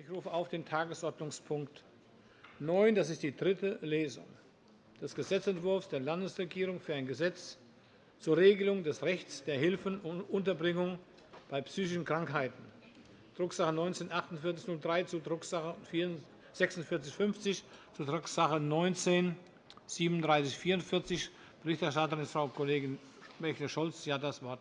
Ich rufe auf den Tagesordnungspunkt 9. Das ist die dritte Lesung des Gesetzentwurfs der Landesregierung für ein Gesetz zur Regelung des Rechts der Hilfen und Unterbringung bei psychischen Krankheiten, Drucksache 19-4803 zu Drucksache 4650 zu Drucksache 19-3744. Berichterstatterin ist Frau Kollegin Bächle-Scholz. Sie hat das Wort.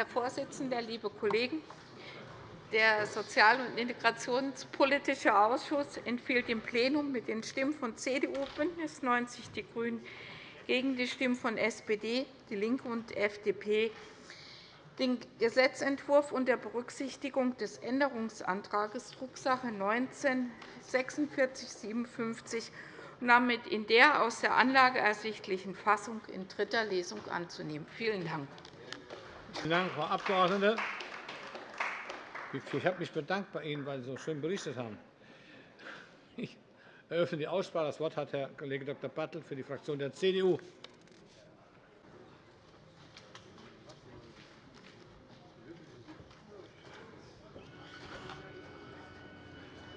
Herr Vorsitzender, liebe Kollegen! Der Sozial- und Integrationspolitische Ausschuss empfiehlt dem Plenum mit den Stimmen von CDU, BÜNDNIS 90 die GRÜNEN gegen die Stimmen von SPD, DIE LINKE und FDP den Gesetzentwurf unter Berücksichtigung des Änderungsantrags Drucksache 19-4657 und damit in der aus der Anlage ersichtlichen Fassung in dritter Lesung anzunehmen. Vielen Dank. Vielen Dank, Frau Abgeordnete. Ich habe mich bedankt bei Ihnen, weil Sie so schön berichtet haben. Ich eröffne die Aussprache. Das Wort hat Herr Kollege Dr. Bartelt für die Fraktion der CDU.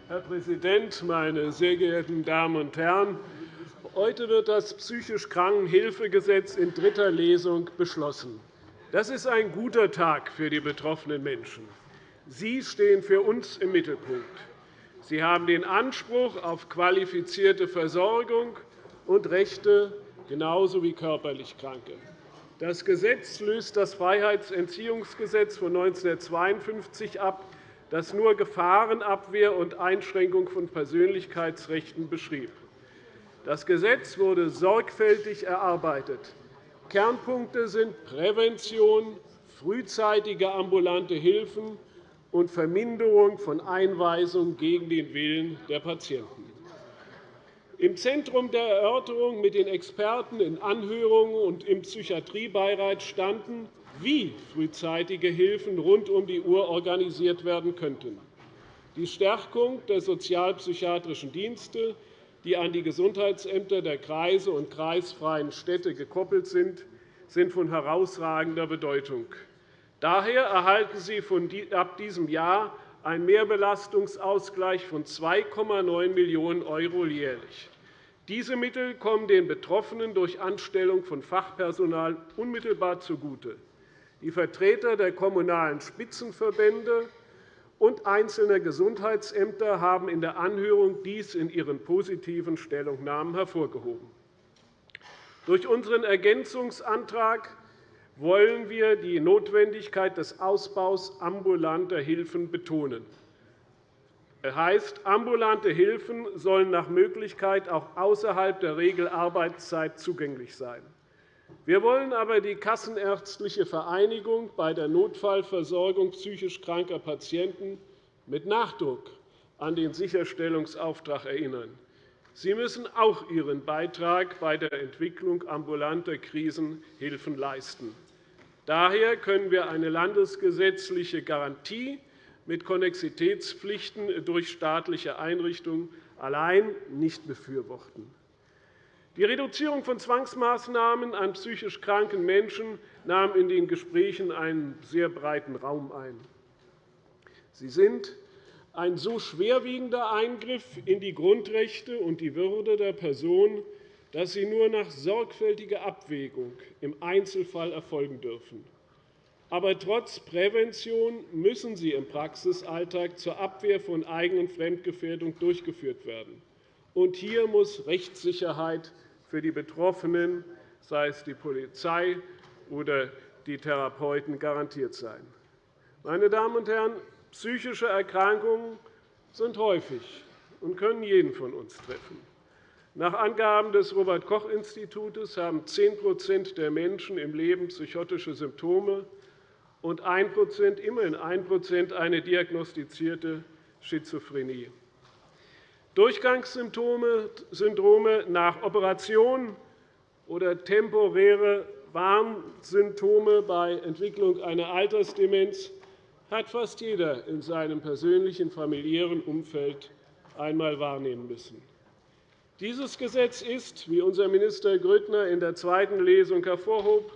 Herr Präsident, meine sehr geehrten Damen und Herren! Heute wird das psychisch Krankenhilfegesetz in dritter Lesung beschlossen. Das ist ein guter Tag für die betroffenen Menschen. Sie stehen für uns im Mittelpunkt. Sie haben den Anspruch auf qualifizierte Versorgung und Rechte genauso wie körperlich Kranke. Das Gesetz löst das Freiheitsentziehungsgesetz von 1952 ab, das nur Gefahrenabwehr und Einschränkung von Persönlichkeitsrechten beschrieb. Das Gesetz wurde sorgfältig erarbeitet. Kernpunkte sind Prävention, frühzeitige ambulante Hilfen und Verminderung von Einweisungen gegen den Willen der Patienten. Im Zentrum der Erörterung mit den Experten in Anhörungen und im Psychiatriebeirat standen, wie frühzeitige Hilfen rund um die Uhr organisiert werden könnten. Die Stärkung der sozialpsychiatrischen Dienste, die an die Gesundheitsämter der Kreise und kreisfreien Städte gekoppelt sind, sind von herausragender Bedeutung. Daher erhalten sie ab diesem Jahr einen Mehrbelastungsausgleich von 2,9 Millionen € jährlich. Diese Mittel kommen den Betroffenen durch Anstellung von Fachpersonal unmittelbar zugute. Die Vertreter der Kommunalen Spitzenverbände und einzelner Gesundheitsämter haben in der Anhörung dies in ihren positiven Stellungnahmen hervorgehoben. Durch unseren Ergänzungsantrag wollen wir die Notwendigkeit des Ausbaus ambulanter Hilfen betonen. Das heißt, ambulante Hilfen sollen nach Möglichkeit auch außerhalb der Regelarbeitszeit zugänglich sein. Wir wollen aber die Kassenärztliche Vereinigung bei der Notfallversorgung psychisch kranker Patienten mit Nachdruck an den Sicherstellungsauftrag erinnern. Sie müssen auch Ihren Beitrag bei der Entwicklung ambulanter Krisenhilfen leisten. Daher können wir eine landesgesetzliche Garantie mit Konnexitätspflichten durch staatliche Einrichtungen allein nicht befürworten. Die Reduzierung von Zwangsmaßnahmen an psychisch kranken Menschen nahm in den Gesprächen einen sehr breiten Raum ein. Sie sind ein so schwerwiegender Eingriff in die Grundrechte und die Würde der Person, dass sie nur nach sorgfältiger Abwägung im Einzelfall erfolgen dürfen. Aber trotz Prävention müssen sie im Praxisalltag zur Abwehr von eigenen Fremdgefährdung durchgeführt werden. Und hier muss Rechtssicherheit für die Betroffenen, sei es die Polizei oder die Therapeuten, garantiert sein. Meine Damen und Herren, Psychische Erkrankungen sind häufig und können jeden von uns treffen. Nach Angaben des Robert-Koch-Instituts haben 10% der Menschen im Leben psychotische Symptome und 1 immerhin 1% eine diagnostizierte Schizophrenie. Durchgangssyndrome nach Operation oder temporäre Warnsymptome bei Entwicklung einer Altersdemenz hat fast jeder in seinem persönlichen familiären Umfeld einmal wahrnehmen müssen. Dieses Gesetz ist, wie unser Minister Grüttner in der zweiten Lesung hervorhob,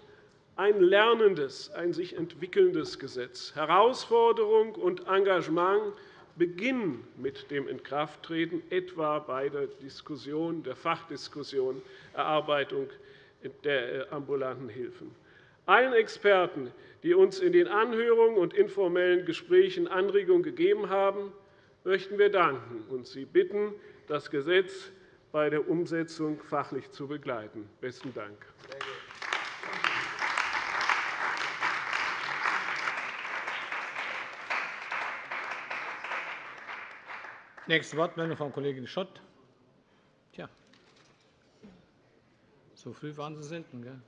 ein lernendes, ein sich entwickelndes Gesetz. Herausforderung und Engagement beginnen mit dem Inkrafttreten, etwa bei der Diskussion, der Fachdiskussion Erarbeitung der ambulanten Hilfen. Allen Experten, die uns in den Anhörungen und informellen Gesprächen Anregungen gegeben haben, möchten wir danken und Sie bitten, das Gesetz bei der Umsetzung fachlich zu begleiten. – Besten Dank. Nächste Wortmeldung, Frau Kollegin Schott. Tja, so früh waren Sie selten. Gell?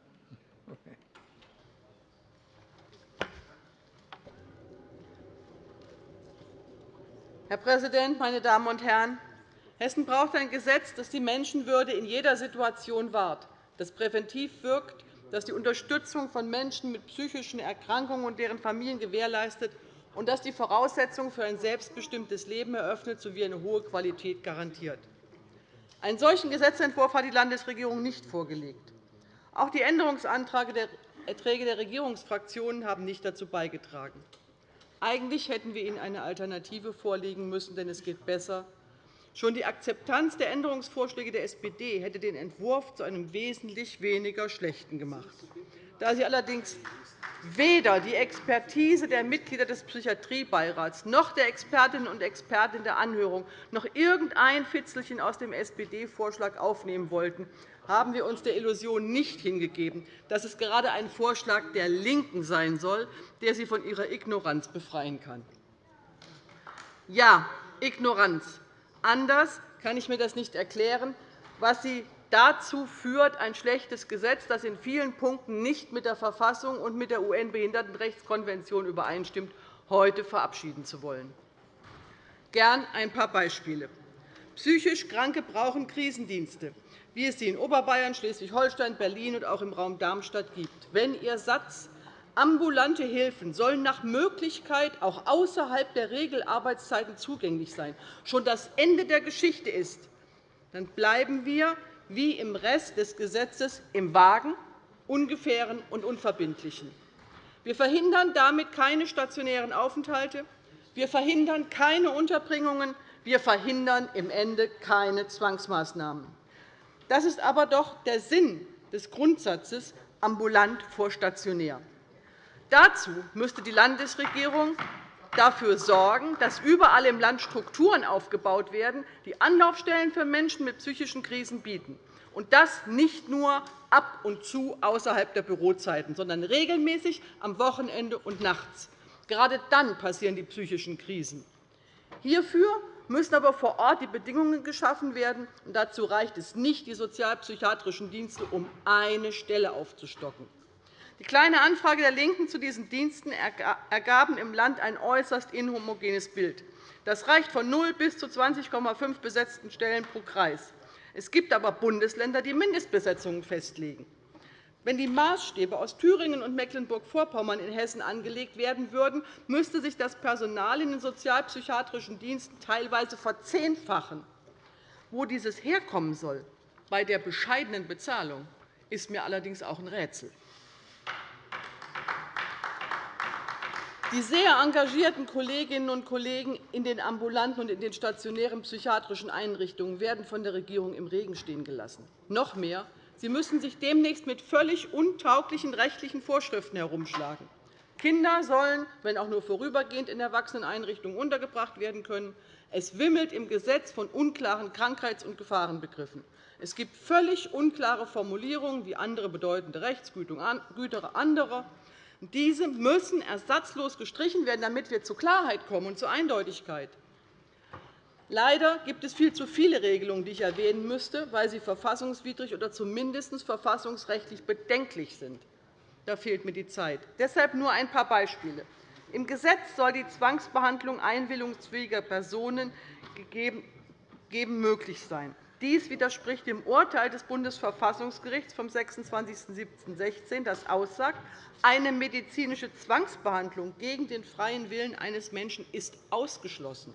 Herr Präsident, meine Damen und Herren! Hessen braucht ein Gesetz, das die Menschenwürde in jeder Situation wahrt, das präventiv wirkt, das die Unterstützung von Menschen mit psychischen Erkrankungen und deren Familien gewährleistet und das die Voraussetzungen für ein selbstbestimmtes Leben eröffnet sowie eine hohe Qualität garantiert. Einen solchen Gesetzentwurf hat die Landesregierung nicht vorgelegt. Auch die Änderungsanträge der Regierungsfraktionen haben nicht dazu beigetragen. Eigentlich hätten wir Ihnen eine Alternative vorlegen müssen, denn es geht besser. Schon die Akzeptanz der Änderungsvorschläge der SPD hätte den Entwurf zu einem wesentlich weniger schlechten gemacht. Da sie allerdings weder die Expertise der Mitglieder des Psychiatriebeirats noch der Expertinnen und Experten der Anhörung noch irgendein Fitzelchen aus dem SPD-Vorschlag aufnehmen wollten, haben wir uns der Illusion nicht hingegeben, dass es gerade ein Vorschlag der LINKEN sein soll, der sie von ihrer Ignoranz befreien kann. Ja, Ignoranz. Anders kann ich mir das nicht erklären, was Sie dazu führt, ein schlechtes Gesetz, das in vielen Punkten nicht mit der Verfassung und mit der UN-Behindertenrechtskonvention übereinstimmt, heute verabschieden zu wollen. Gern ein paar Beispiele. Psychisch Kranke brauchen Krisendienste, wie es sie in Oberbayern, Schleswig-Holstein, Berlin und auch im Raum Darmstadt gibt. Wenn Ihr Satz Ambulante Hilfen sollen nach Möglichkeit auch außerhalb der Regelarbeitszeiten zugänglich sein, schon das Ende der Geschichte ist, dann bleiben wir wie im Rest des Gesetzes im Vagen, Ungefähren und Unverbindlichen. Wir verhindern damit keine stationären Aufenthalte. Wir verhindern keine Unterbringungen. Wir verhindern im Ende keine Zwangsmaßnahmen. Das ist aber doch der Sinn des Grundsatzes ambulant vor stationär. Dazu müsste die Landesregierung dafür sorgen, dass überall im Land Strukturen aufgebaut werden, die Anlaufstellen für Menschen mit psychischen Krisen bieten. Und das nicht nur ab und zu außerhalb der Bürozeiten, sondern regelmäßig am Wochenende und nachts. Gerade dann passieren die psychischen Krisen. Hierfür müssen aber vor Ort die Bedingungen geschaffen werden. Und dazu reicht es nicht, die sozialpsychiatrischen Dienste um eine Stelle aufzustocken. Die Kleine Anfrage der LINKEN zu diesen Diensten ergaben im Land ein äußerst inhomogenes Bild. Das reicht von 0 bis zu 20,5 besetzten Stellen pro Kreis. Es gibt aber Bundesländer, die Mindestbesetzungen festlegen. Wenn die Maßstäbe aus Thüringen und Mecklenburg-Vorpommern in Hessen angelegt werden würden, müsste sich das Personal in den sozialpsychiatrischen Diensten teilweise verzehnfachen. Wo dieses herkommen soll, bei der bescheidenen Bezahlung, ist mir allerdings auch ein Rätsel. Die sehr engagierten Kolleginnen und Kollegen in den ambulanten und in den stationären psychiatrischen Einrichtungen werden von der Regierung im Regen stehen gelassen. Noch mehr, sie müssen sich demnächst mit völlig untauglichen rechtlichen Vorschriften herumschlagen. Kinder sollen, wenn auch nur vorübergehend, in Erwachseneneinrichtungen untergebracht werden können. Es wimmelt im Gesetz von unklaren Krankheits- und Gefahrenbegriffen. Es gibt völlig unklare Formulierungen wie andere bedeutende Rechtsgüter anderer. Diese müssen ersatzlos gestrichen werden, damit wir zu Klarheit kommen und zur Eindeutigkeit. Leider gibt es viel zu viele Regelungen, die ich erwähnen müsste, weil sie verfassungswidrig oder zumindest verfassungsrechtlich bedenklich sind. Da fehlt mir die Zeit. Deshalb nur ein paar Beispiele. Im Gesetz soll die Zwangsbehandlung einwilligungsfähiger Personen möglich sein. Dies widerspricht dem Urteil des Bundesverfassungsgerichts vom 26.07.16, das aussagt, eine medizinische Zwangsbehandlung gegen den freien Willen eines Menschen ist ausgeschlossen.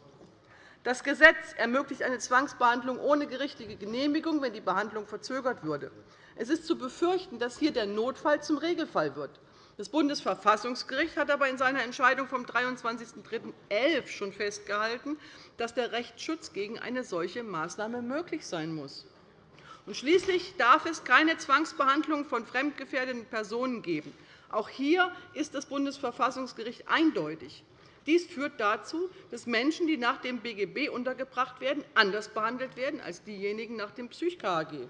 Das Gesetz ermöglicht eine Zwangsbehandlung ohne gerichtliche Genehmigung, wenn die Behandlung verzögert würde. Es ist zu befürchten, dass hier der Notfall zum Regelfall wird. Das Bundesverfassungsgericht hat aber in seiner Entscheidung vom 23.03.11 schon festgehalten, dass der Rechtsschutz gegen eine solche Maßnahme möglich sein muss. Schließlich darf es keine Zwangsbehandlung von fremdgefährdeten Personen geben. Auch hier ist das Bundesverfassungsgericht eindeutig. Dies führt dazu, dass Menschen, die nach dem BGB untergebracht werden, anders behandelt werden als diejenigen nach dem PsychKG.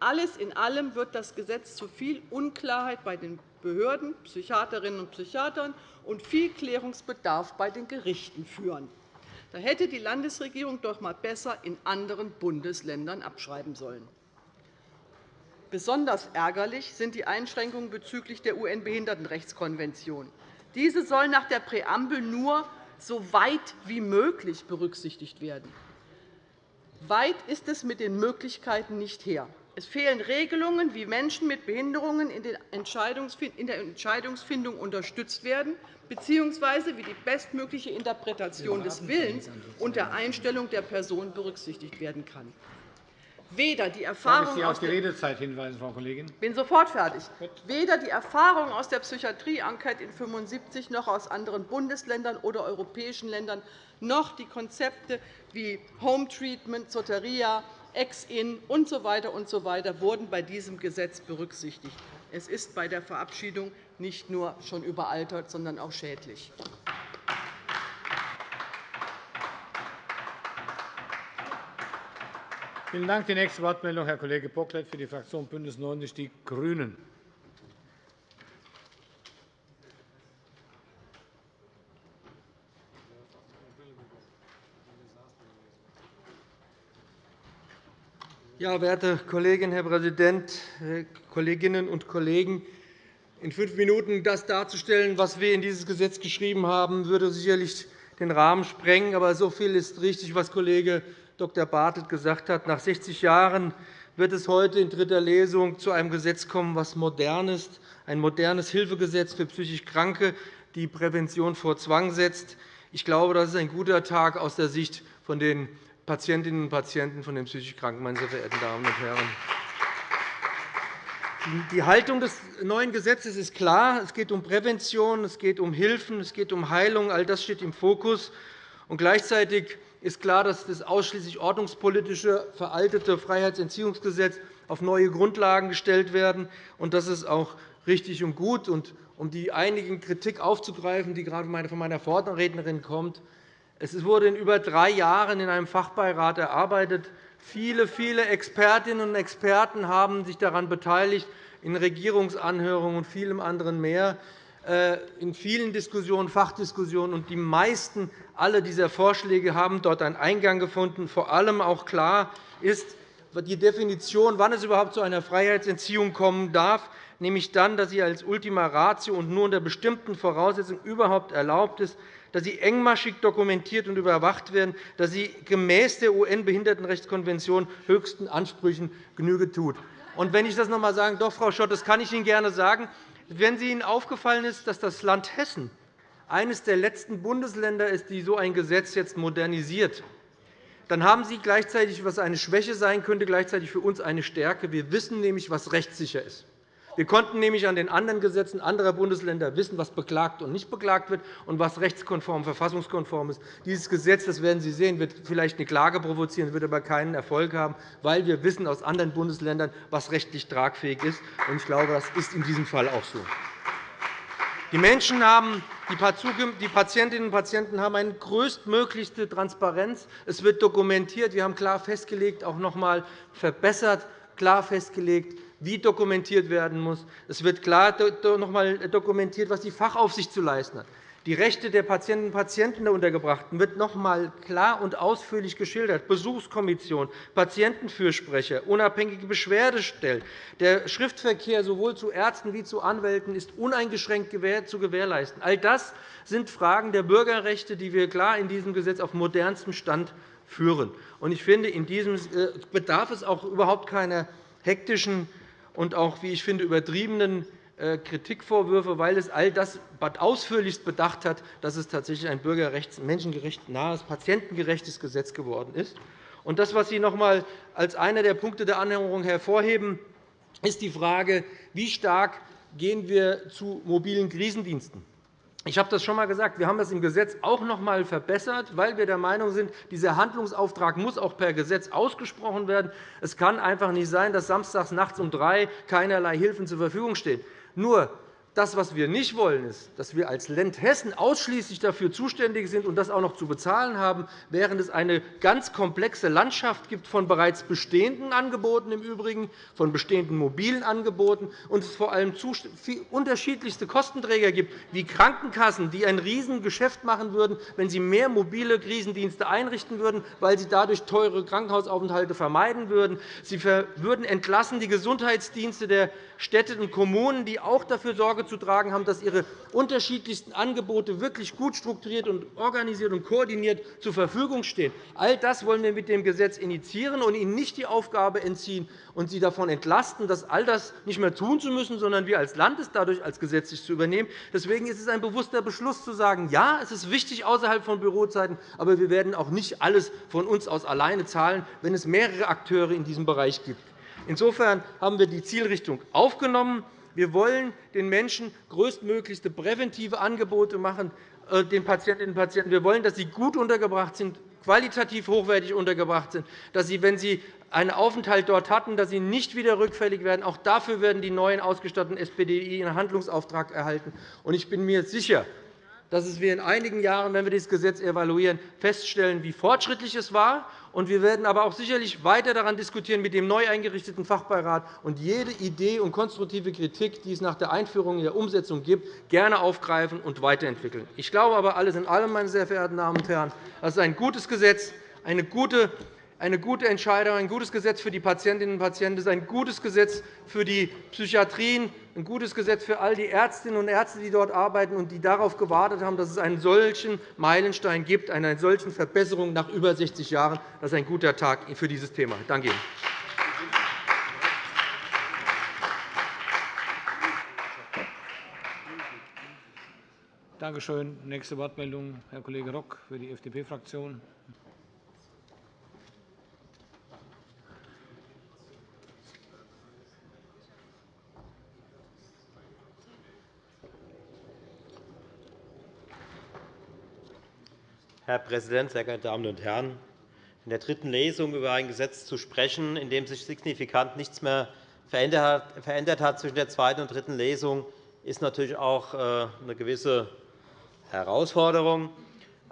Alles in allem wird das Gesetz zu viel Unklarheit bei den Behörden, Psychiaterinnen und Psychiatern und viel Klärungsbedarf bei den Gerichten führen. Da hätte die Landesregierung doch einmal besser in anderen Bundesländern abschreiben sollen. Besonders ärgerlich sind die Einschränkungen bezüglich der UN-Behindertenrechtskonvention. Diese soll nach der Präambel nur so weit wie möglich berücksichtigt werden. Weit ist es mit den Möglichkeiten nicht her. Es fehlen Regelungen, wie Menschen mit Behinderungen in der Entscheidungsfindung unterstützt werden, bzw. wie die bestmögliche Interpretation des Willens und der Einstellung der Person berücksichtigt werden kann. Weder die Erfahrung Sie auf die Redezeit hinweisen, Frau Kollegin. bin sofort fertig. Weder die Erfahrung aus der Psychiatrie-Enquete in 75 noch aus anderen Bundesländern oder europäischen Ländern noch die Konzepte wie Home Treatment, Soteria, Ex-In usw. So und so weiter wurden bei diesem Gesetz berücksichtigt. Es ist bei der Verabschiedung nicht nur schon überaltert, sondern auch schädlich. Vielen Dank. Die nächste Wortmeldung, Herr Kollege Bocklet für die Fraktion BÜNDNIS 90 die GRÜNEN. Ja, werte Kolleginnen, Herr Präsident, Kolleginnen und Kollegen! In fünf Minuten das darzustellen, was wir in dieses Gesetz geschrieben haben, würde sicherlich den Rahmen sprengen. Aber so viel ist richtig, was Kollege Dr. Bartelt gesagt hat. Nach 60 Jahren wird es heute in dritter Lesung zu einem Gesetz kommen, das modern ist, ein modernes Hilfegesetz für psychisch Kranke, die Prävention vor Zwang setzt. Ich glaube, das ist ein guter Tag aus der Sicht von den Patientinnen und Patienten von den psychisch Kranken, meine sehr verehrten Damen und Herren. Die Haltung des neuen Gesetzes ist klar. Es geht um Prävention, es geht um Hilfen, es geht um Heilung. All das steht im Fokus. Und gleichzeitig ist klar, dass das ausschließlich ordnungspolitische, veraltete Freiheitsentziehungsgesetz auf neue Grundlagen gestellt werden. Und das ist auch richtig und gut. Und um die einigen Kritik aufzugreifen, die gerade von meiner Vorrednerin kommt, es wurde in über drei Jahren in einem Fachbeirat erarbeitet. Viele, viele Expertinnen und Experten haben sich daran beteiligt, in Regierungsanhörungen und vielem anderen mehr, äh, in vielen Diskussionen, Fachdiskussionen. Und die meisten alle dieser Vorschläge haben dort einen Eingang gefunden. Vor allem auch klar ist die Definition, wann es überhaupt zu einer Freiheitsentziehung kommen darf, nämlich dann, dass sie als Ultima Ratio und nur unter bestimmten Voraussetzungen überhaupt erlaubt ist dass sie engmaschig dokumentiert und überwacht werden, dass sie gemäß der UN-Behindertenrechtskonvention höchsten Ansprüchen Genüge tut. Und wenn ich das noch einmal sagen darf, Frau Schott, das kann ich Ihnen gerne sagen, wenn Ihnen aufgefallen ist, dass das Land Hessen eines der letzten Bundesländer ist, die so ein Gesetz jetzt modernisiert, dann haben Sie gleichzeitig, was eine Schwäche sein könnte, gleichzeitig für uns eine Stärke. Wir wissen nämlich, was rechtssicher ist. Wir konnten nämlich an den anderen Gesetzen anderer Bundesländer wissen, was beklagt und nicht beklagt wird und was rechtskonform, verfassungskonform ist. Dieses Gesetz, das werden Sie sehen, wird vielleicht eine Klage provozieren, wird aber keinen Erfolg haben, weil wir wissen aus anderen Bundesländern, was rechtlich tragfähig ist. Ich glaube, das ist in diesem Fall auch so. Die Menschen haben, die Patientinnen und Patienten haben eine größtmöglichste Transparenz. Es wird dokumentiert. Wir haben klar festgelegt, auch noch einmal verbessert, klar festgelegt, wie dokumentiert werden muss. Es wird klar noch einmal dokumentiert, was die Fachaufsicht zu leisten hat. Die Rechte der Patientinnen und Patienten der Untergebrachten wird noch einmal klar und ausführlich geschildert. Besuchskommission, Patientenfürsprecher, unabhängige Beschwerdestellen. Der Schriftverkehr sowohl zu Ärzten wie zu Anwälten ist uneingeschränkt zu gewährleisten. All das sind Fragen der Bürgerrechte, die wir klar in diesem Gesetz auf modernstem Stand führen. Ich finde, in diesem äh, bedarf es auch überhaupt keiner hektischen und auch, wie ich finde, übertriebenen äh, Kritikvorwürfe, weil es all das ausführlichst bedacht hat, dass es tatsächlich ein bürgerrechts-, menschengerecht nahes, patientengerechtes Gesetz geworden ist. Und das, was Sie noch einmal als einer der Punkte der Anhörung hervorheben, ist die Frage, wie stark gehen wir zu mobilen Krisendiensten ich habe das schon einmal gesagt. Wir haben das im Gesetz auch noch einmal verbessert, weil wir der Meinung sind, dieser Handlungsauftrag muss auch per Gesetz ausgesprochen werden. Es kann einfach nicht sein, dass samstags nachts um drei keinerlei Hilfen zur Verfügung stehen. Nur das, was wir nicht wollen, ist, dass wir als Land Hessen ausschließlich dafür zuständig sind und das auch noch zu bezahlen haben, während es eine ganz komplexe Landschaft gibt von bereits bestehenden Angeboten im Übrigen, von bestehenden mobilen Angeboten und es vor allem unterschiedlichste Kostenträger gibt, wie Krankenkassen, die ein Riesengeschäft machen würden, wenn sie mehr mobile Krisendienste einrichten würden, weil sie dadurch teure Krankenhausaufenthalte vermeiden würden. Sie würden entlassen die Gesundheitsdienste der Städte und Kommunen, die auch dafür Sorge zu tragen haben, dass ihre unterschiedlichsten Angebote wirklich gut strukturiert und organisiert und koordiniert zur Verfügung stehen. All das wollen wir mit dem Gesetz initiieren und ihnen nicht die Aufgabe entziehen und sie davon entlasten, das all das nicht mehr tun zu müssen, sondern wir als Land es dadurch als gesetzlich zu übernehmen. Deswegen ist es ein bewusster Beschluss, zu sagen, ja, es ist wichtig außerhalb von Bürozeiten, aber wir werden auch nicht alles von uns aus alleine zahlen, wenn es mehrere Akteure in diesem Bereich gibt. Insofern haben wir die Zielrichtung aufgenommen. Wir wollen den Menschen größtmöglichste präventive Angebote machen, äh, den Patientinnen und Patienten. Wir wollen, dass sie gut untergebracht sind, qualitativ hochwertig untergebracht sind, dass sie, wenn sie einen Aufenthalt dort hatten, dass sie nicht wieder rückfällig werden. Auch dafür werden die neuen ausgestatteten SPDI einen Handlungsauftrag erhalten. Ich bin mir sicher, dass wir in einigen Jahren, wenn wir dieses Gesetz evaluieren, feststellen, wie fortschrittlich es war wir werden aber auch sicherlich weiter daran diskutieren mit dem neu eingerichteten Fachbeirat und jede Idee und konstruktive Kritik, die es nach der Einführung in der Umsetzung gibt, gerne aufgreifen und weiterentwickeln. Ich glaube aber alles in allem, meine sehr verehrten Damen und Herren, das ist ein gutes Gesetz, eine gute eine gute Entscheidung, ein gutes Gesetz für die Patientinnen und Patienten. Ist ein gutes Gesetz für die Psychiatrien, ein gutes Gesetz für all die Ärztinnen und Ärzte, die dort arbeiten und die darauf gewartet haben, dass es einen solchen Meilenstein gibt, eine solche Verbesserung nach über 60 Jahren. Das ist ein guter Tag für dieses Thema. Danke Ihnen. Danke schön. Nächste Wortmeldung, Herr Kollege Rock für die FDP-Fraktion. Herr Präsident, sehr geehrte Damen und Herren! In der dritten Lesung über ein Gesetz zu sprechen, in dem sich signifikant nichts mehr verändert hat zwischen der zweiten und dritten Lesung, ist natürlich auch äh, eine gewisse Herausforderung.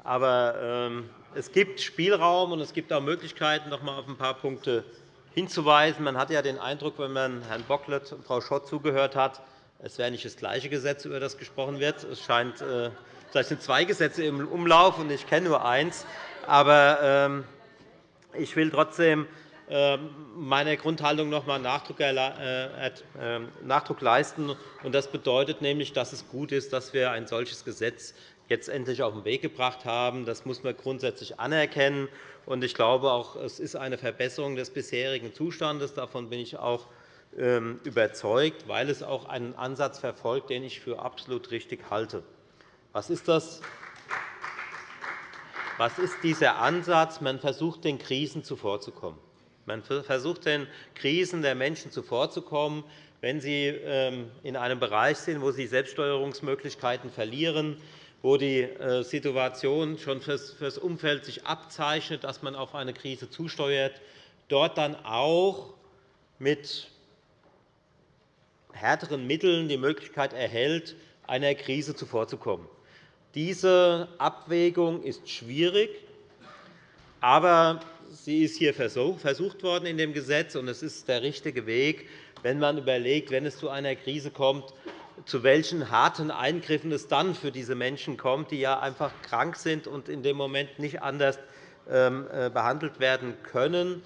Aber ähm, es gibt Spielraum, und es gibt auch Möglichkeiten, noch einmal auf ein paar Punkte hinzuweisen. Man hat ja den Eindruck, wenn man Herrn Bocklet und Frau Schott zugehört hat, es wäre nicht das gleiche Gesetz, über das gesprochen wird. Es scheint äh, Vielleicht sind zwei Gesetze im Umlauf, und ich kenne nur eins. Aber ähm, ich will trotzdem ähm, meiner Grundhaltung noch einmal Nachdruck äh, ähm, leisten. Das bedeutet nämlich, dass es gut ist, dass wir ein solches Gesetz jetzt endlich auf den Weg gebracht haben. Das muss man grundsätzlich anerkennen. Ich glaube auch, es ist eine Verbesserung des bisherigen Zustandes. Davon bin ich auch überzeugt, weil es auch einen Ansatz verfolgt, den ich für absolut richtig halte. Was ist das? Was ist dieser Ansatz? Man versucht, den Krisen zuvorzukommen. Man versucht, den Krisen der Menschen zuvorzukommen, wenn sie ähm, in einem Bereich sind, wo sie Selbststeuerungsmöglichkeiten verlieren, wo die äh, Situation schon für das Umfeld sich abzeichnet, dass man auf eine Krise zusteuert, dort dann auch mit härteren Mitteln die Möglichkeit erhält, einer Krise zuvorzukommen. Diese Abwägung ist schwierig, aber sie ist hier versucht worden in dem Gesetz, und es ist der richtige Weg, wenn man überlegt, wenn es zu einer Krise kommt, zu welchen harten Eingriffen es dann für diese Menschen kommt, die ja einfach krank sind und in dem Moment nicht anders ähm, äh, behandelt werden können.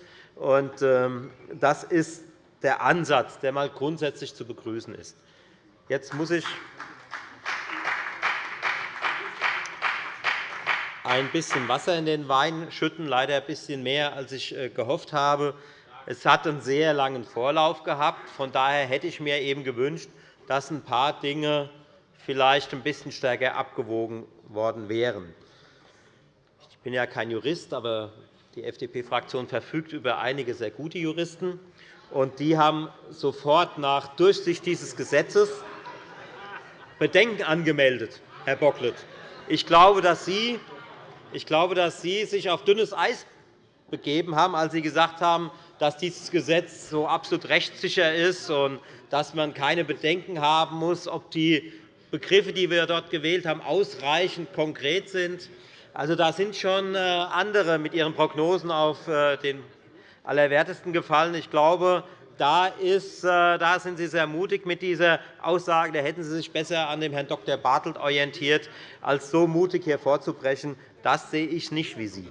Ähm, das ist der Ansatz, der einmal grundsätzlich zu begrüßen ist. Jetzt muss ich ein bisschen Wasser in den Wein schütten, leider ein bisschen mehr, als ich äh, gehofft habe. Es hat einen sehr langen Vorlauf gehabt. Von daher hätte ich mir eben gewünscht, dass ein paar Dinge vielleicht ein bisschen stärker abgewogen worden wären. Ich bin ja kein Jurist, aber die FDP-Fraktion verfügt über einige sehr gute Juristen. Und die haben sofort nach Durchsicht dieses Gesetzes Bedenken angemeldet, Herr Bocklet. Ich glaube, dass Sie, ich glaube, dass Sie sich auf dünnes Eis begeben haben, als Sie gesagt haben, dass dieses Gesetz so absolut rechtssicher ist und dass man keine Bedenken haben muss, ob die Begriffe, die wir dort gewählt haben, ausreichend konkret sind. Also, da sind schon äh, andere mit ihren Prognosen auf äh, den Allerwertesten gefallen. Ich glaube, da, ist, äh, da sind Sie sehr mutig mit dieser Aussage. Da hätten Sie sich besser an dem Herrn Dr. Bartelt orientiert, als so mutig hier vorzubrechen. Das sehe ich nicht wie Sie.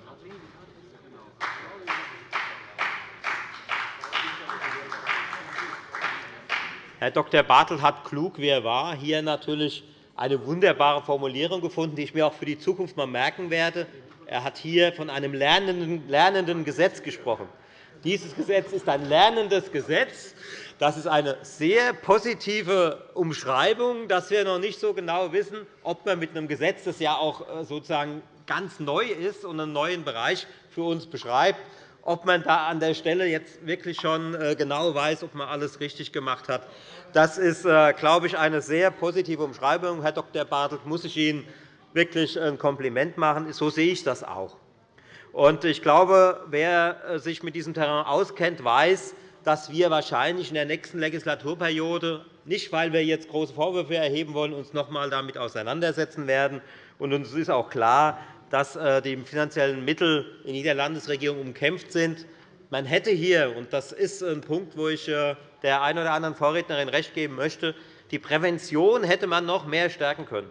Herr Dr. Bartelt hat klug, wie er war, hier natürlich eine wunderbare Formulierung gefunden, die ich mir auch für die Zukunft mal merken werde. Er hat hier von einem lernenden Gesetz gesprochen. Dieses Gesetz ist ein lernendes Gesetz. Das ist eine sehr positive Umschreibung, dass wir noch nicht so genau wissen, ob man mit einem Gesetz, das ja auch äh, sozusagen ganz neu ist und einen neuen Bereich für uns beschreibt, ob man da an der Stelle jetzt wirklich schon äh, genau weiß, ob man alles richtig gemacht hat. Das ist, äh, glaube ich, eine sehr positive Umschreibung. Herr Dr. Bartelt, muss ich Ihnen wirklich ein Kompliment machen. So sehe ich das auch. Ich glaube, wer äh, sich mit diesem Terrain auskennt, weiß, dass wir wahrscheinlich in der nächsten Legislaturperiode, nicht weil wir jetzt große Vorwürfe erheben wollen, uns noch einmal damit auseinandersetzen werden. Uns ist auch klar, dass äh, die finanziellen Mittel in jeder Landesregierung umkämpft sind. Man hätte hier, und das ist ein Punkt, wo ich äh, der einen oder anderen Vorrednerin recht geben möchte, die Prävention hätte man noch mehr stärken können.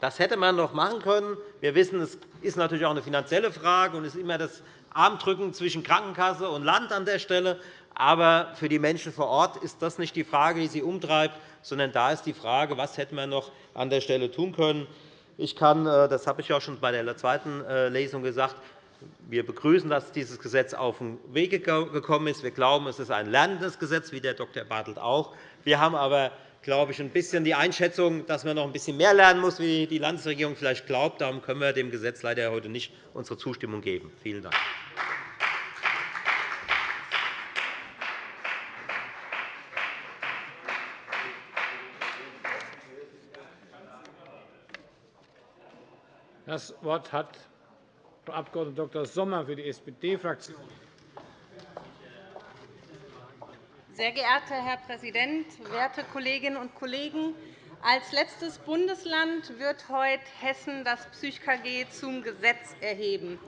Das hätte man noch machen können. Wir wissen, es ist natürlich auch eine finanzielle Frage und es ist immer das Armdrücken zwischen Krankenkasse und Land an der Stelle. Aber für die Menschen vor Ort ist das nicht die Frage, die sie umtreibt, sondern da ist die Frage, was hätte man noch an der Stelle tun können. Ich kann, äh, das habe ich auch schon bei der zweiten äh, Lesung gesagt, wir begrüßen, dass dieses Gesetz auf den Weg gekommen ist. Wir glauben, es ist ein lernendes Gesetz, wie der Dr. Bartelt auch. Wir haben aber glaube ich, ein bisschen die Einschätzung, dass man noch ein bisschen mehr lernen muss, wie die Landesregierung vielleicht glaubt. Darum können wir dem Gesetz leider heute nicht unsere Zustimmung geben. Vielen Dank. Das Wort hat Frau Abg. Dr. Sommer für die SPD-Fraktion. Sehr geehrter Herr Präsident, werte Kolleginnen und Kollegen! Als letztes Bundesland wird heute Hessen das PsychKG zum Gesetz erheben.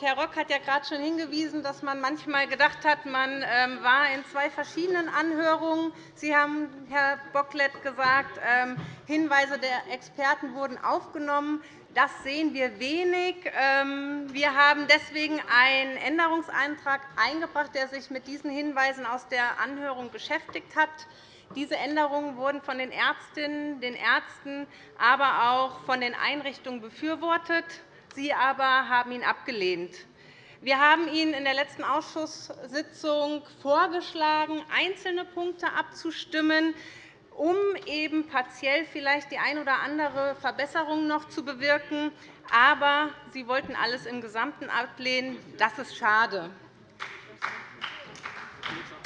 Herr Rock hat ja gerade schon hingewiesen, dass man manchmal gedacht hat, man ähm, war in zwei verschiedenen Anhörungen. Sie haben, Herr Bocklet, gesagt, ähm, Hinweise der Experten wurden aufgenommen. Das sehen wir wenig. Ähm, wir haben deswegen einen Änderungsantrag eingebracht, der sich mit diesen Hinweisen aus der Anhörung beschäftigt hat. Diese Änderungen wurden von den Ärztinnen, den Ärzten, aber auch von den Einrichtungen befürwortet. Sie aber haben ihn abgelehnt. Wir haben Ihnen in der letzten Ausschusssitzung vorgeschlagen, einzelne Punkte abzustimmen um eben partiell vielleicht die eine oder andere Verbesserung noch zu bewirken. Aber Sie wollten alles im Gesamten ablehnen. Das ist schade.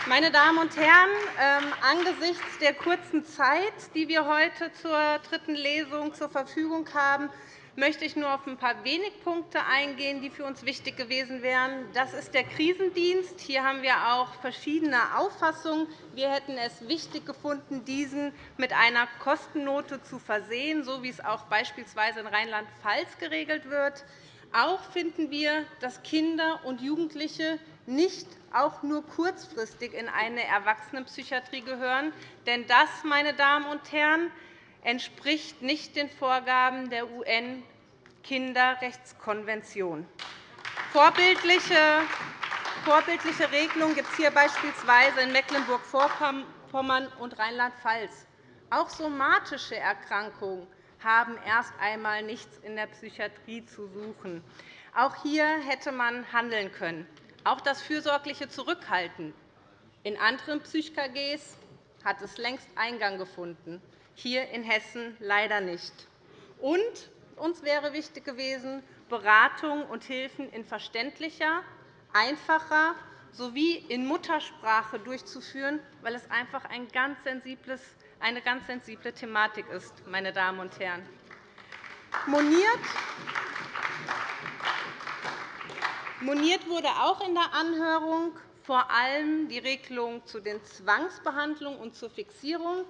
Meine Damen und Herren, ähm, angesichts der kurzen Zeit, die wir heute zur dritten Lesung zur Verfügung haben, möchte ich nur auf ein paar wenige Punkte eingehen, die für uns wichtig gewesen wären. Das ist der Krisendienst. Hier haben wir auch verschiedene Auffassungen. Wir hätten es wichtig gefunden, diesen mit einer Kostennote zu versehen, so wie es auch beispielsweise in Rheinland-Pfalz geregelt wird. Auch finden wir, dass Kinder und Jugendliche nicht auch nur kurzfristig in eine Erwachsenenpsychiatrie gehören. Denn das, meine Damen und Herren, entspricht nicht den Vorgaben der UN-Kinderrechtskonvention. Vorbildliche Regelungen gibt es hier beispielsweise in Mecklenburg-Vorpommern und Rheinland-Pfalz. Auch somatische Erkrankungen haben erst einmal nichts in der Psychiatrie zu suchen. Auch hier hätte man handeln können. Auch das fürsorgliche Zurückhalten in anderen PsychKGs hat es längst Eingang gefunden, hier in Hessen leider nicht. Und uns wäre wichtig gewesen, Beratung und Hilfen in verständlicher, einfacher sowie in Muttersprache durchzuführen, weil es einfach ein ganz eine ganz sensible Thematik ist. Meine Damen und Herren. Moniert Moniert wurde auch in der Anhörung vor allem die Regelung zu den Zwangsbehandlungen und zur Fixierung.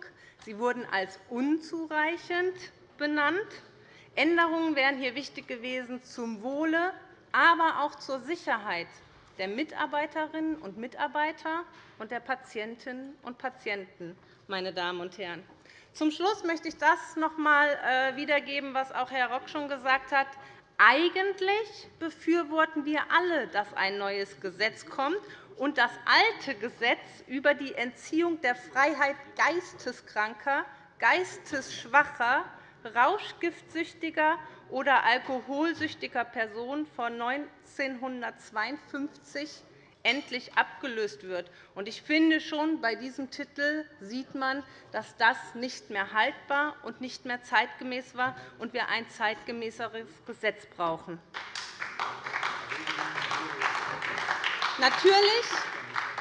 Sie wurden als unzureichend benannt. Änderungen wären hier wichtig gewesen zum Wohle, aber auch zur Sicherheit der Mitarbeiterinnen und Mitarbeiter und der Patientinnen und Patienten. Meine Damen und Herren. Zum Schluss möchte ich das noch einmal äh, wiedergeben, was auch Herr Rock schon gesagt hat. Eigentlich befürworten wir alle, dass ein neues Gesetz kommt und das alte Gesetz über die Entziehung der Freiheit geisteskranker, geistesschwacher, rauschgiftsüchtiger oder alkoholsüchtiger Personen von 1952 endlich abgelöst wird. Ich finde, schon bei diesem Titel sieht man, dass das nicht mehr haltbar und nicht mehr zeitgemäß war und wir ein zeitgemäßeres Gesetz brauchen. Natürlich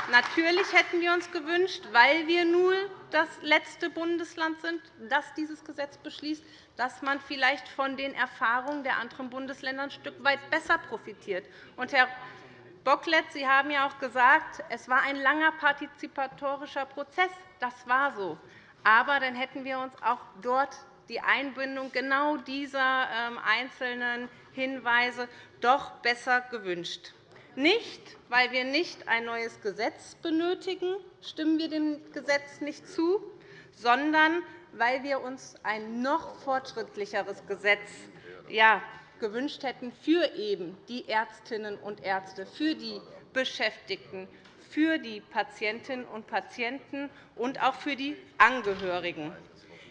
Natürlich hätten wir uns gewünscht, weil wir nur das letzte Bundesland sind, das dieses Gesetz beschließt, dass man vielleicht von den Erfahrungen der anderen Bundesländer ein Stück weit besser profitiert. Und, Herr Bocklet, Sie haben ja auch gesagt, es war ein langer partizipatorischer Prozess. Das war so. Aber dann hätten wir uns auch dort die Einbindung genau dieser ähm, einzelnen Hinweise doch besser gewünscht. Nicht, weil wir nicht ein neues Gesetz benötigen, stimmen wir dem Gesetz nicht zu, sondern weil wir uns ein noch fortschrittlicheres Gesetz gewünscht hätten für eben die Ärztinnen und Ärzte, für die Beschäftigten, für die Patientinnen und Patienten und auch für die Angehörigen.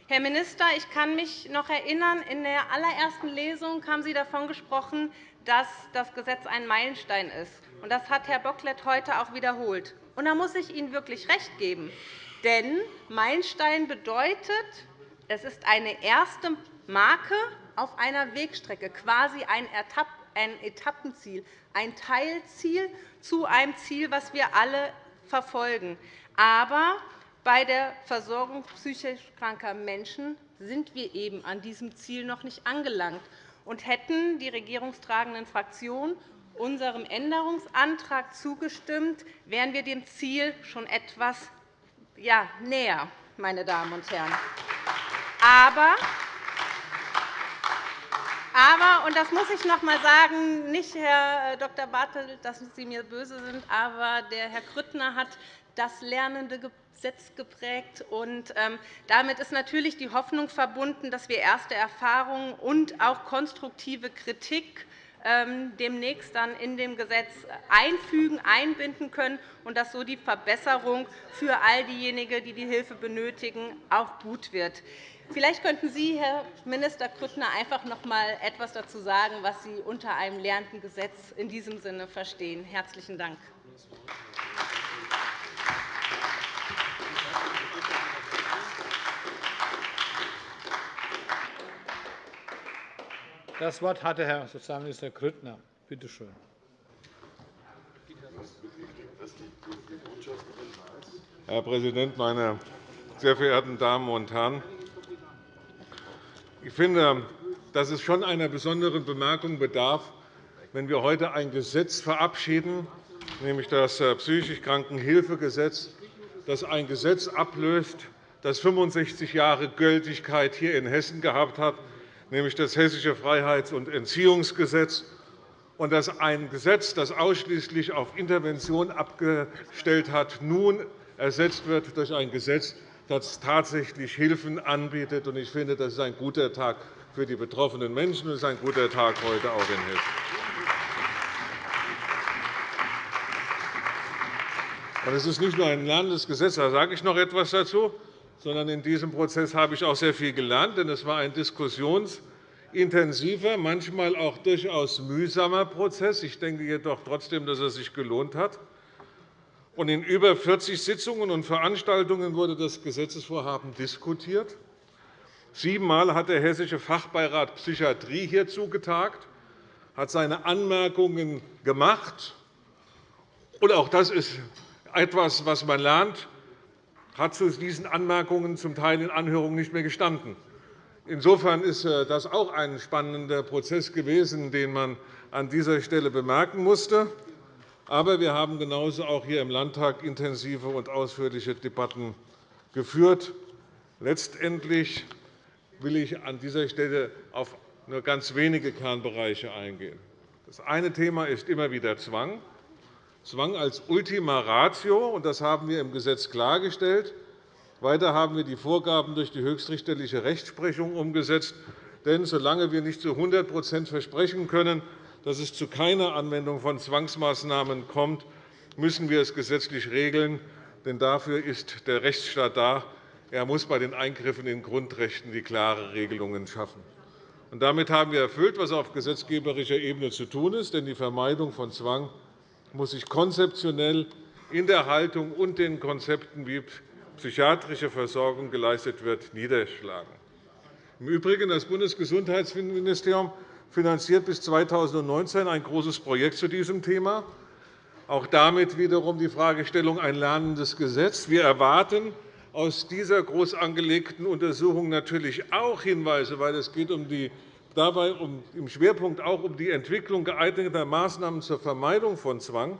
Herr Minister, ich kann mich noch erinnern, in der allerersten Lesung haben Sie davon gesprochen, dass das Gesetz ein Meilenstein ist. Das hat Herr Bocklet heute auch wiederholt. Da muss ich Ihnen wirklich recht geben. Denn Meilenstein bedeutet, es ist eine erste Marke auf einer Wegstrecke, quasi ein Etappenziel, ein Teilziel zu einem Ziel, das wir alle verfolgen. Aber bei der Versorgung psychisch kranker Menschen sind wir eben an diesem Ziel noch nicht angelangt und hätten die regierungstragenden Fraktionen unserem Änderungsantrag zugestimmt, wären wir dem Ziel schon etwas näher. Meine Damen und Herren. Aber aber, und das muss ich noch einmal sagen, nicht Herr Dr. Bartelt, dass Sie mir böse sind, aber der Herr Grüttner hat das lernende Gesetz geprägt. Und, ähm, damit ist natürlich die Hoffnung verbunden, dass wir erste Erfahrungen und auch konstruktive Kritik ähm, demnächst dann in dem Gesetz einfügen, einbinden können und dass so die Verbesserung für all diejenigen, die die Hilfe benötigen, auch gut wird. Vielleicht könnten Sie, Herr Minister Grüttner, einfach noch einmal etwas dazu sagen, was Sie unter einem lernenden Gesetz in diesem Sinne verstehen. – Herzlichen Dank. Das Wort hatte Herr Sozialminister Grüttner. Bitte schön. Herr Präsident, meine sehr verehrten Damen und Herren! Ich finde, dass es schon einer besonderen Bemerkung bedarf, wenn wir heute ein Gesetz verabschieden, nämlich das äh, Psychisch Krankenhilfegesetz, das ein Gesetz ablöst, das 65 Jahre Gültigkeit hier in Hessen gehabt hat, nämlich das Hessische Freiheits- und Entziehungsgesetz, und dass ein Gesetz, das ausschließlich auf Intervention abgestellt hat, nun ersetzt wird durch ein Gesetz, das tatsächlich Hilfen anbietet. Ich finde, das ist ein guter Tag für die betroffenen Menschen und ist ein guter Tag heute auch in Hessen. Es ist nicht nur ein Landesgesetz, da sage ich noch etwas dazu, sondern in diesem Prozess habe ich auch sehr viel gelernt. Denn es war ein diskussionsintensiver, manchmal auch durchaus mühsamer Prozess. Ich denke jedoch trotzdem, dass er sich gelohnt hat. In über 40 Sitzungen und Veranstaltungen wurde das Gesetzesvorhaben diskutiert. Siebenmal hat der Hessische Fachbeirat Psychiatrie hierzu getagt, hat seine Anmerkungen gemacht. Und auch das ist etwas, was man lernt, hat zu diesen Anmerkungen zum Teil in Anhörungen nicht mehr gestanden. Insofern ist äh, das auch ein spannender Prozess gewesen, den man an dieser Stelle bemerken musste. Aber wir haben genauso auch hier im Landtag intensive und ausführliche Debatten geführt. Letztendlich will ich an dieser Stelle auf nur ganz wenige Kernbereiche eingehen. Das eine Thema ist immer wieder Zwang. Zwang als Ultima Ratio, und das haben wir im Gesetz klargestellt. Weiter haben wir die Vorgaben durch die höchstrichterliche Rechtsprechung umgesetzt. Denn solange wir nicht zu 100% versprechen können, dass es zu keiner Anwendung von Zwangsmaßnahmen kommt, müssen wir es gesetzlich regeln. Denn dafür ist der Rechtsstaat da. Er muss bei den Eingriffen in Grundrechten die klare Regelungen schaffen. damit haben wir erfüllt, was auf gesetzgeberischer Ebene zu tun ist. Denn die Vermeidung von Zwang muss sich konzeptionell in der Haltung und den Konzepten, wie psychiatrische Versorgung geleistet wird, niederschlagen. Im Übrigen, das Bundesgesundheitsministerium finanziert bis 2019 ein großes Projekt zu diesem Thema. Auch damit wiederum die Fragestellung ein lernendes Gesetz. Wir erwarten aus dieser groß angelegten Untersuchung natürlich auch Hinweise, weil es geht um die dabei um, im Schwerpunkt auch um die Entwicklung geeigneter Maßnahmen zur Vermeidung von Zwang.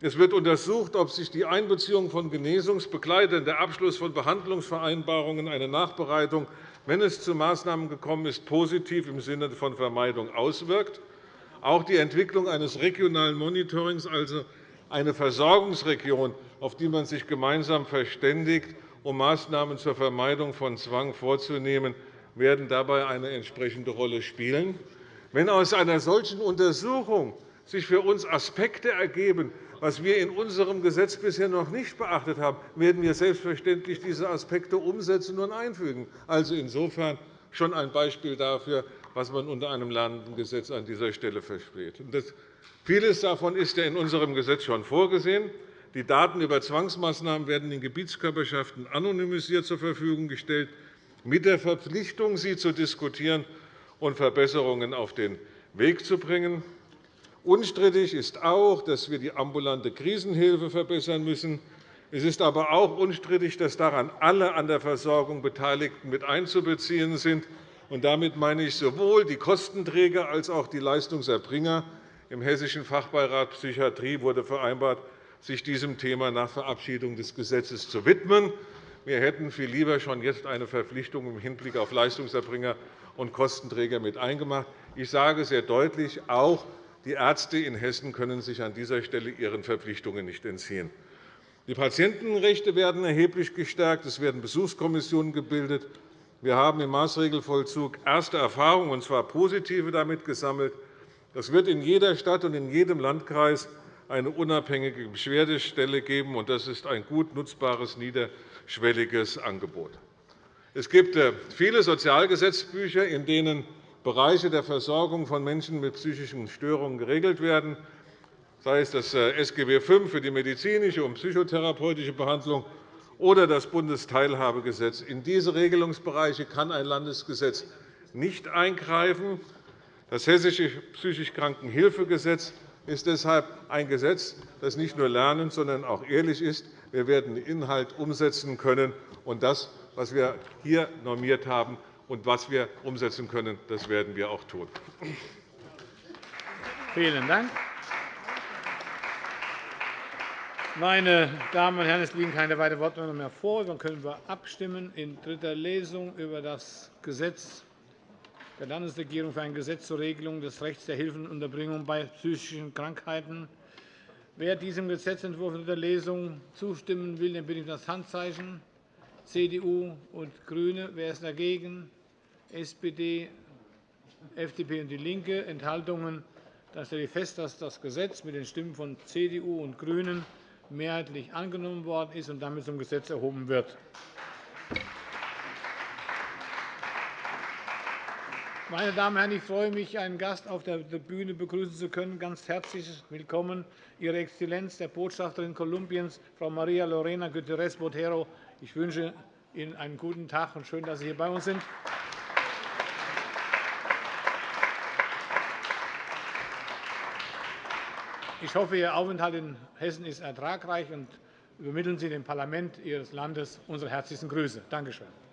Es wird untersucht, ob sich die Einbeziehung von Genesungsbegleitern, der Abschluss von Behandlungsvereinbarungen, eine Nachbereitung, wenn es zu Maßnahmen gekommen ist, positiv im Sinne von Vermeidung auswirkt. Auch die Entwicklung eines regionalen Monitorings, also eine Versorgungsregion, auf die man sich gemeinsam verständigt, um Maßnahmen zur Vermeidung von Zwang vorzunehmen, werden dabei eine entsprechende Rolle spielen. Wenn aus einer solchen Untersuchung sich für uns Aspekte ergeben, was wir in unserem Gesetz bisher noch nicht beachtet haben, werden wir selbstverständlich diese Aspekte umsetzen und einfügen. Also insofern schon ein Beispiel dafür, was man unter einem lernenden Gesetz an dieser Stelle versteht. Vieles davon ist ja in unserem Gesetz schon vorgesehen. Die Daten über Zwangsmaßnahmen werden den Gebietskörperschaften anonymisiert zur Verfügung gestellt mit der Verpflichtung, sie zu diskutieren und Verbesserungen auf den Weg zu bringen. Unstrittig ist auch, dass wir die ambulante Krisenhilfe verbessern müssen. Es ist aber auch unstrittig, dass daran alle an der Versorgung Beteiligten mit einzubeziehen sind. damit meine ich sowohl die Kostenträger als auch die Leistungserbringer. Im Hessischen Fachbeirat Psychiatrie wurde vereinbart, sich diesem Thema nach Verabschiedung des Gesetzes zu widmen. Wir hätten viel lieber schon jetzt eine Verpflichtung im Hinblick auf Leistungserbringer und Kostenträger mit eingemacht. Ich sage sehr deutlich, auch die Ärzte in Hessen können sich an dieser Stelle ihren Verpflichtungen nicht entziehen. Die Patientenrechte werden erheblich gestärkt. Es werden Besuchskommissionen gebildet. Wir haben im Maßregelvollzug erste Erfahrungen, und zwar positive, damit gesammelt. Es wird in jeder Stadt und in jedem Landkreis eine unabhängige Beschwerdestelle geben. Das ist ein gut nutzbares niederschwelliges Angebot. Es gibt äh, viele Sozialgesetzbücher, in denen Bereiche der Versorgung von Menschen mit psychischen Störungen geregelt werden, sei es das äh, SGB V für die medizinische und psychotherapeutische Behandlung oder das Bundesteilhabegesetz. In diese Regelungsbereiche kann ein Landesgesetz nicht eingreifen. Das Hessische psychisch Krankenhilfegesetz ist deshalb ein Gesetz, das nicht nur lernend, sondern auch ehrlich ist. Wir werden den Inhalt umsetzen können. Und das, was wir hier normiert haben und was wir umsetzen können, das werden wir auch tun. Vielen Dank. Meine Damen und Herren, es liegen keine weiteren Wortmeldungen mehr vor. Dann können wir abstimmen in dritter Lesung über das Gesetz der Landesregierung für ein Gesetz zur Regelung des Rechts der Hilfenunterbringung bei psychischen Krankheiten. Wer diesem Gesetzentwurf in der Lesung zustimmen will, den bitte ich um das Handzeichen. CDU und GRÜNE. Wer ist dagegen? SPD, FDP und DIE LINKE. Enthaltungen? Dann stelle ich fest, dass das Gesetz mit den Stimmen von CDU und GRÜNEN mehrheitlich angenommen worden ist und damit zum Gesetz erhoben wird. Meine Damen und Herren, ich freue mich, einen Gast auf der Bühne begrüßen zu können. Ganz herzlich willkommen Ihre Exzellenz, der Botschafterin Kolumbiens, Frau Maria Lorena Guterres Botero, ich wünsche Ihnen einen guten Tag und schön, dass Sie hier bei uns sind. Ich hoffe, Ihr Aufenthalt in Hessen ist ertragreich und übermitteln Sie dem Parlament Ihres Landes unsere herzlichsten Grüße. Danke schön.